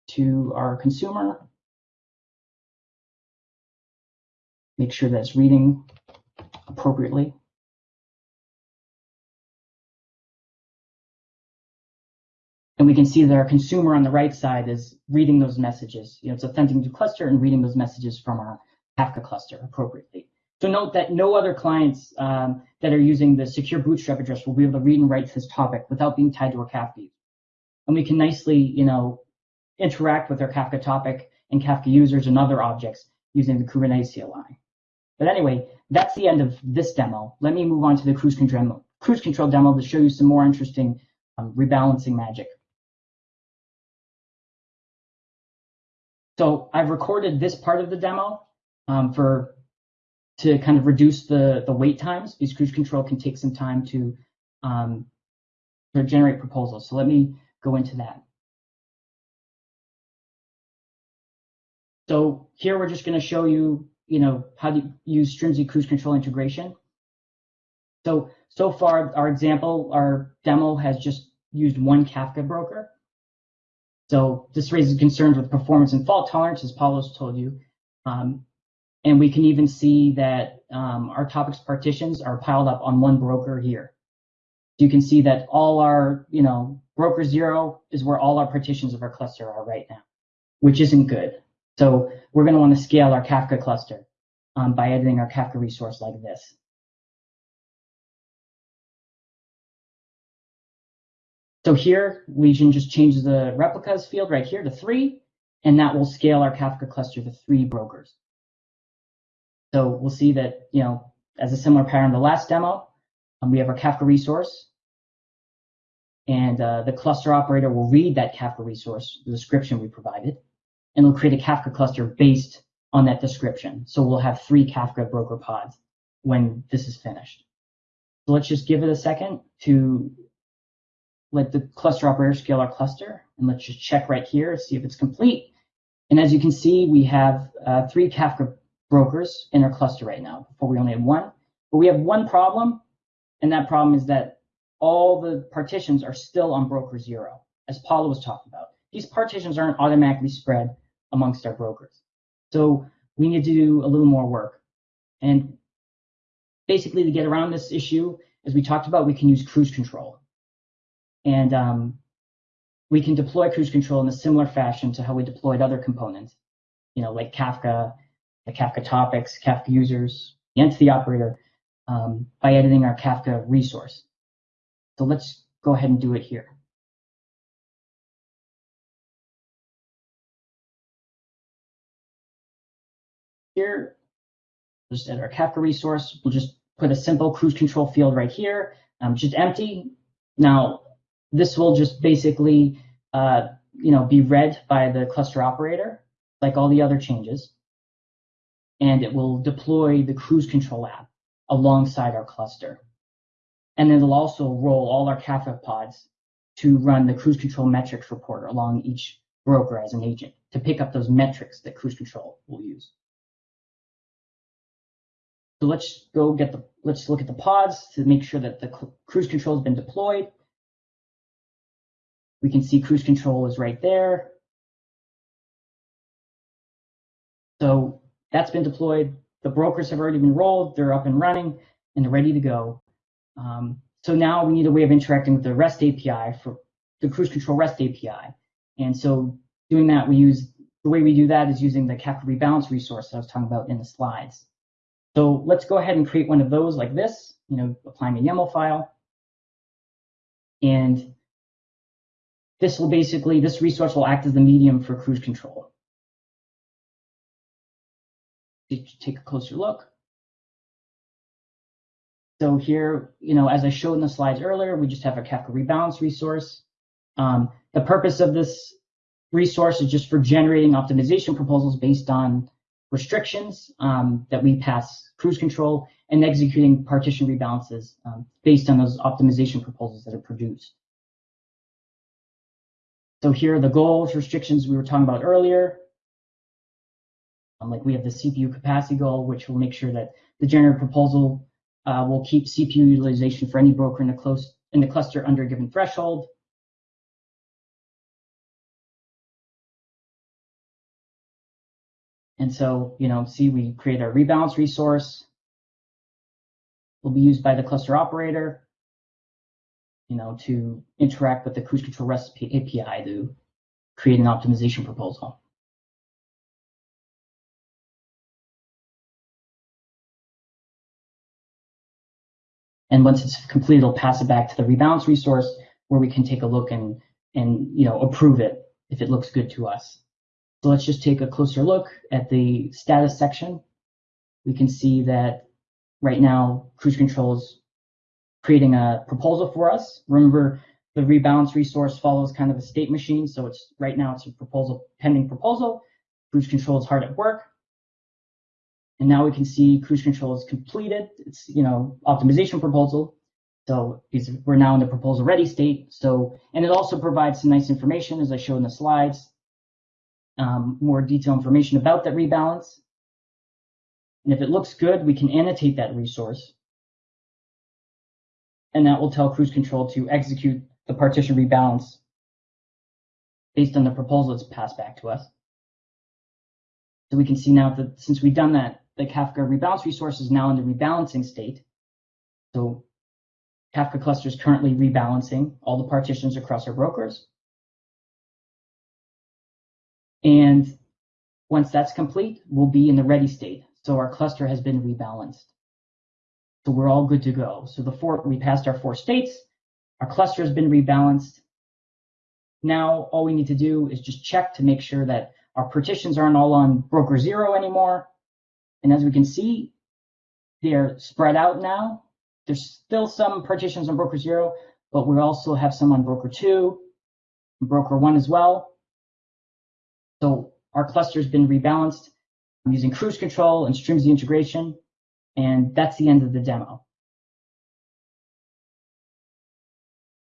S2: to our consumer. Make sure that it's reading appropriately. And we can see that our consumer on the right side is reading those messages. You know, it's authenticating to cluster and reading those messages from our Kafka cluster appropriately. So note that no other clients um, that are using the secure bootstrap address will be able to read and write this topic without being tied to our Kafka. And we can nicely, you know, interact with our Kafka topic and Kafka users and other objects using the Kubernetes CLI. But anyway, that's the end of this demo. Let me move on to the cruise control, cruise control demo to show you some more interesting um, rebalancing magic. So I've recorded this part of the demo um, for to kind of reduce the, the wait times because cruise control can take some time to, um, generate proposals. So let me go into that. So here we're just going to show you, you know, how to use Strimzi cruise control integration. So, so far, our example, our demo has just used one Kafka broker. So this raises concerns with performance and fault tolerance, as Paolo's told you. Um, and we can even see that um, our topics partitions are piled up on one broker here. You can see that all our, you know, broker zero is where all our partitions of our cluster are right now, which isn't good. So we're going to want to scale our Kafka cluster um, by editing our Kafka resource like this. So here we can just change the replicas field right here to three, and that will scale our Kafka cluster to three brokers. So we'll see that, you know, as a similar pattern the last demo, um, we have our Kafka resource, and uh, the cluster operator will read that Kafka resource, the description we provided, and it'll create a Kafka cluster based on that description. So we'll have three Kafka broker pods when this is finished. So let's just give it a second to let the cluster operator scale our cluster. And let's just check right here, see if it's complete. And as you can see, we have uh, three Kafka brokers in our cluster right now. Before we only had one. But we have one problem, and that problem is that all the partitions are still on broker zero, as Paolo was talking about. These partitions aren't automatically spread amongst our brokers. So we need to do a little more work. And basically to get around this issue, as we talked about, we can use cruise control. And um, we can deploy cruise control in a similar fashion to how we deployed other components, you know, like Kafka, the Kafka topics, Kafka users, and the entity operator, um, by editing our Kafka resource. So let's go ahead and do it here. Here, just at our Kafka resource, we'll just put a simple cruise control field right here, um, just empty. Now, this will just basically, uh, you know, be read by the cluster operator, like all the other changes, and it will deploy the cruise control app alongside our cluster. And then it'll also roll all our Kafka pods to run the cruise control metrics report along each broker as an agent to pick up those metrics that cruise control will use. So let's go get the, let's look at the pods to make sure that the cruise control has been deployed. We can see cruise control is right there. So that's been deployed. The brokers have already been rolled. They're up and running and they're ready to go. Um, so now we need a way of interacting with the REST API for the cruise control REST API. And so doing that, we use the way we do that is using the Kafka rebalance resource that I was talking about in the slides. So let's go ahead and create one of those like this, you know, applying a YAML file. And this will basically, this resource will act as the medium for cruise control. Take a closer look. So here, you know, as I showed in the slides earlier, we just have a Kafka rebalance resource. Um, the purpose of this resource is just for generating optimization proposals based on restrictions um, that we pass cruise control and executing partition rebalances um, based on those optimization proposals that are produced. So here are the goals, restrictions we were talking about earlier. Um, like we have the CPU capacity goal, which will make sure that the generated proposal uh, will keep CPU utilization for any broker in the, close, in the cluster under a given threshold. And so, you know, see, we create a rebalance resource. Will be used by the cluster operator you know, to interact with the cruise control REST API to create an optimization proposal. And once it's complete, it'll pass it back to the rebalance resource where we can take a look and, and you know, approve it if it looks good to us. So let's just take a closer look at the status section. We can see that right now cruise control is creating a proposal for us. Remember, the rebalance resource follows kind of a state machine. So it's right now it's a proposal, pending proposal. Cruise control is hard at work. And now we can see cruise control is completed. It's, you know, optimization proposal. So we're now in the proposal ready state. So, and it also provides some nice information as I showed in the slides, um, more detailed information about that rebalance. And if it looks good, we can annotate that resource. And that will tell cruise control to execute the partition rebalance based on the proposal that's passed back to us. So we can see now that since we've done that, the Kafka rebalance resource is now in the rebalancing state. So Kafka cluster is currently rebalancing all the partitions across our brokers. And once that's complete, we'll be in the ready state. So our cluster has been rebalanced. So we're all good to go. So the four, we passed our four states. Our cluster has been rebalanced. Now all we need to do is just check to make sure that our partitions aren't all on broker zero anymore. And as we can see, they're spread out now. There's still some partitions on broker zero, but we also have some on broker two, broker one as well. So our cluster has been rebalanced. I'm using cruise control and Strimzi integration, and that's the end of the demo.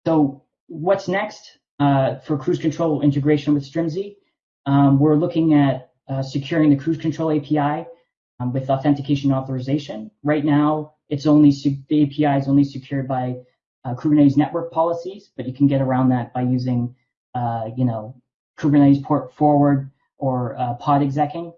S2: So what's next uh, for cruise control integration with Strimzi? Um, we're looking at uh, securing the cruise control API um, with authentication authorization. Right now, it's only the API is only secured by uh, Kubernetes network policies, but you can get around that by using, uh, you know, Kubernetes port forward or uh, pod execing.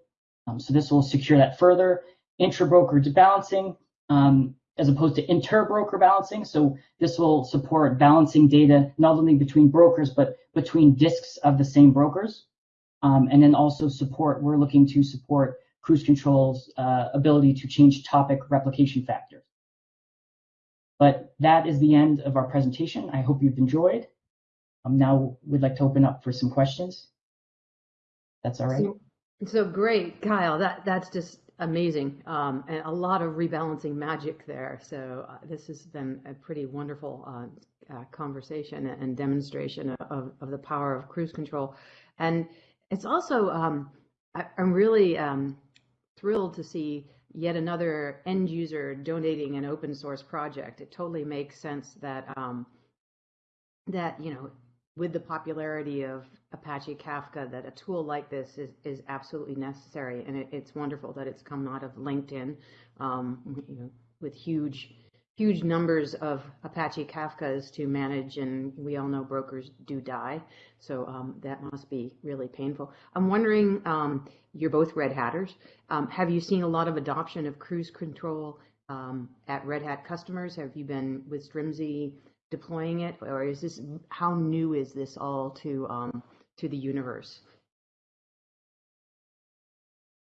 S2: Um, so this will secure that further. Intra-broker balancing, um, as opposed to inter-broker balancing. So this will support balancing data not only between brokers, but between disks of the same brokers. Um, and then also support, we're looking to support cruise control's uh, ability to change topic replication factor. But that is the end of our presentation. I hope you've enjoyed. Um, now we'd like to open up for some questions. That's all right.
S3: So, so great, Kyle. That that's just amazing, um, and a lot of rebalancing magic there. So uh, this has been a pretty wonderful uh, uh, conversation and demonstration of, of the power of cruise control, and it's also um, I, am really um, thrilled to see yet another end user donating an open source project. It totally makes sense that um, that you know with the popularity of Apache Kafka that a tool like this is, is absolutely necessary. And it, it's wonderful that it's come out of LinkedIn um, you know, with huge, huge numbers of Apache Kafkas to manage. And we all know brokers do die. So um, that must be really painful. I'm wondering, um, you're both Red Hatters. Um, have you seen a lot of adoption of cruise control um, at Red Hat customers? Have you been with Strimzi? deploying it, or is this how new is this all to um, to the universe?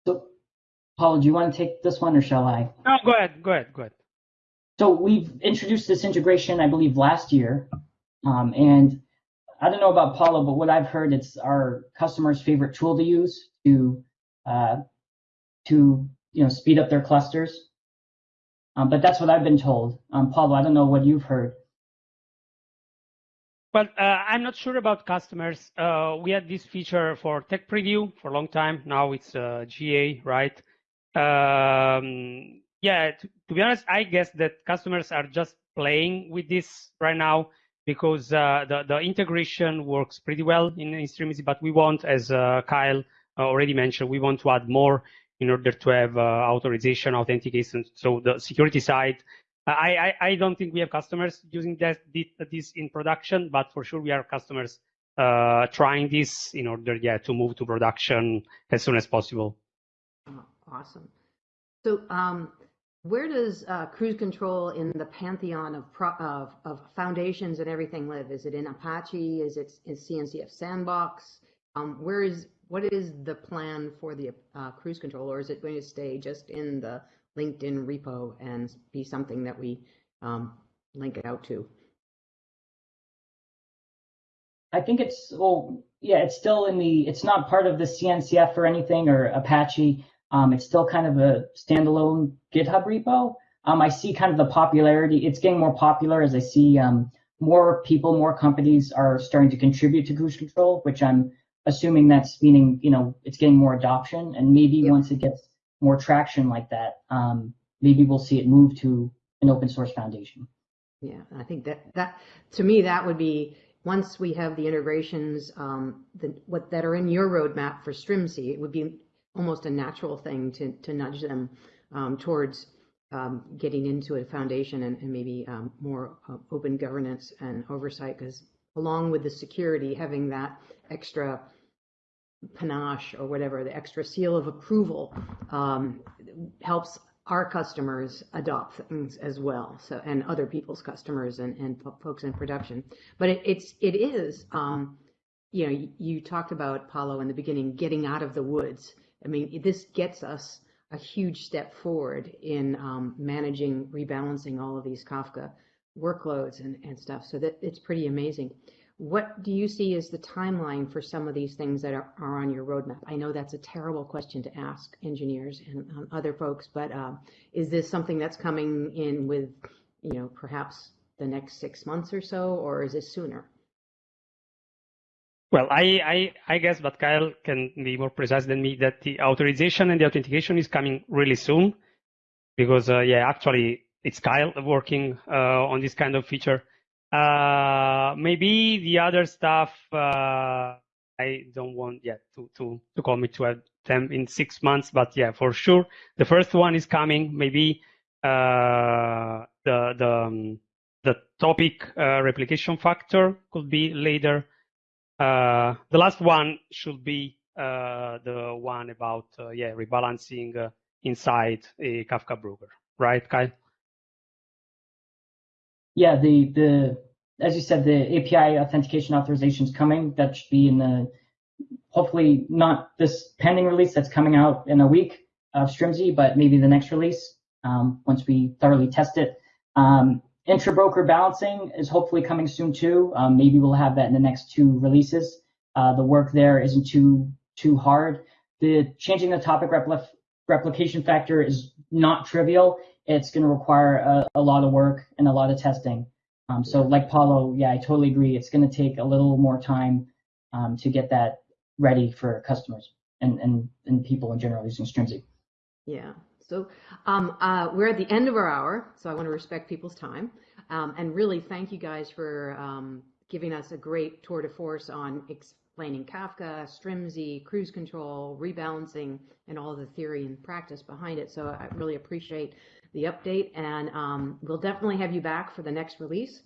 S2: So, Paul, do you want to take this one, or shall I?
S1: No, go ahead. Go ahead. Go ahead.
S2: So we've introduced this integration, I believe, last year, um, and I don't know about Paolo, but what I've heard, it's our customers' favorite tool to use to uh, to you know speed up their clusters. Um, but that's what I've been told. Um, Paolo, I don't know what you've heard.
S1: Well, uh, I'm not sure about customers. Uh, we had this feature for tech preview for a long time. Now it's uh, GA, right? Um, yeah, to, to, be honest, I guess that customers are just playing with this right now because uh, the, the integration works pretty well in, Strimzi, but we want, as uh, Kyle already mentioned, we want to add more in order to have uh, authorization, authentication. So the security side I, I, I don't think we have customers using that, this in production, but for sure we have customers uh, trying this in order, yeah, to move to production as soon as possible.
S3: Awesome. So, um, where does uh, cruise control in the pantheon of, of, of foundations and everything live? Is it in Apache? Is it in CNCF Sandbox? Um, where is what is the plan for the uh, cruise control, or is it going to stay just in the LinkedIn repo and be something that we um, link it out to?
S2: I think it's well, yeah, it's still in the. It's not part of the CNCF or anything or Apache. Um, it's still kind of a standalone GitHub repo. Um, I see kind of the popularity. It's getting more popular as I see um, more people, more companies are starting to contribute to cruise control, which I'm assuming that's meaning you know it's getting more adoption. And maybe yep. once it gets more traction like that, um, maybe we'll see it move to an open source foundation.
S3: Yeah, I think that that to me that would be once we have the integrations um, the, what that are in your roadmap for Strimzi, it would be almost a natural thing to to nudge them um, towards um, getting into a foundation and, and maybe um, more uh, open governance and oversight. Because along with the security, having that extra panache or whatever, the extra seal of approval um, helps our customers adopt things as well. So, and other people's customers and, and folks in production. But it, it's, it is, um, you know, you, you talked about Paolo in the beginning, getting out of the woods. I mean, this gets us a huge step forward in um, managing, rebalancing all of these Kafka workloads and, and stuff. So that it's pretty amazing. What do you see as the timeline for some of these things that are, are on your roadmap? I know that's a terrible question to ask engineers and um, other folks, but uh, is this something that's coming in with, you know, perhaps the next six months or so, or is this sooner?
S1: Well, I, I, I guess, but Kyle can be more precise than me, that the authorization and the authentication is coming really soon, because uh, yeah, actually it's Kyle working uh, on this kind of feature. Uh, maybe the other stuff uh, I don't want yet to to to commit to have them in six months, but yeah, for sure the first one is coming. Maybe uh, the the um, the topic uh, replication factor could be later. Uh, the last one should be uh, the one about yeah rebalancing inside a Kafka broker, right, Kyle?
S2: yeah, the the as you said, the API authentication authorization is coming. That should be in the hopefully not this pending release that's coming out in a week of Strimzi, but maybe the next release um, once we thoroughly test it. Um, intra-broker balancing is hopefully coming soon too. Um, maybe we'll have that in the next two releases. Uh, the work there isn't too too hard. The changing the topic repl replication factor is not trivial it's going to require a, a, lot of work and a lot of testing. Um, so like Paolo, yeah, I totally agree. It's going to take a little more time um, to get that ready for customers and, and, and people in general using Strimzi.
S3: Yeah. So um, uh, we're at the end of our hour, so I want to respect people's time um, and really thank you guys for um, giving us a great tour de force on explaining Kafka, Strimzi, cruise control, rebalancing, and all the theory and practice behind it. So I really appreciate the update, and um, we'll definitely have you back for the next release.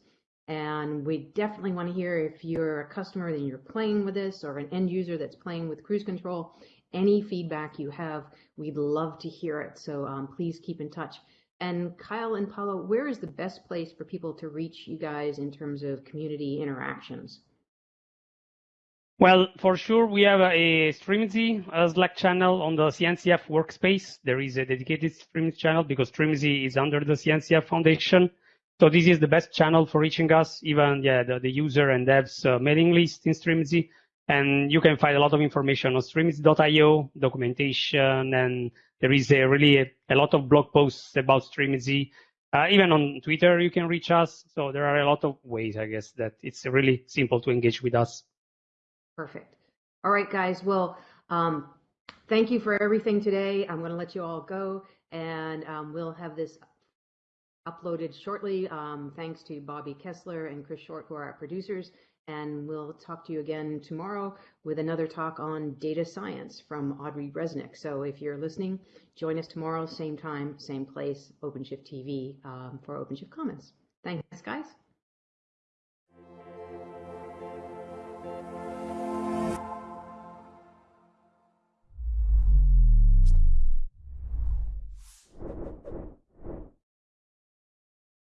S3: And we definitely want to hear if you're a customer and you're playing with this or an end user that's playing with cruise control, any feedback you have, we'd love to hear it. So um, please keep in touch. And Kyle and Paolo, where is the best place for people to reach you guys in terms of community interactions?
S1: Well, for sure, we have a Strimzi Slack channel on the CNCF workspace. There is a dedicated Strimzi channel because Strimzi is under the CNCF Foundation. So this is the best channel for reaching us, even yeah, the, the user and devs uh, mailing list in Strimzi. And you can find a lot of information on strimzi.io, documentation, and there is a really a, a lot of blog posts about Strimzi. Uh, even on Twitter, you can reach us. So there are a lot of ways, I guess, that it's really simple to engage with us.
S3: Perfect. All right, guys. Well, um, thank you for everything today. I'm going to let you all go, and um, we'll have this uploaded shortly. Um, thanks to Bobby Kessler and Chris Short, who are our producers. And we'll talk to you again tomorrow with another talk on data science from Audrey Reznik. So if you're listening, join us tomorrow, same time, same place, OpenShift TV um, for OpenShift Commons. Thanks, guys.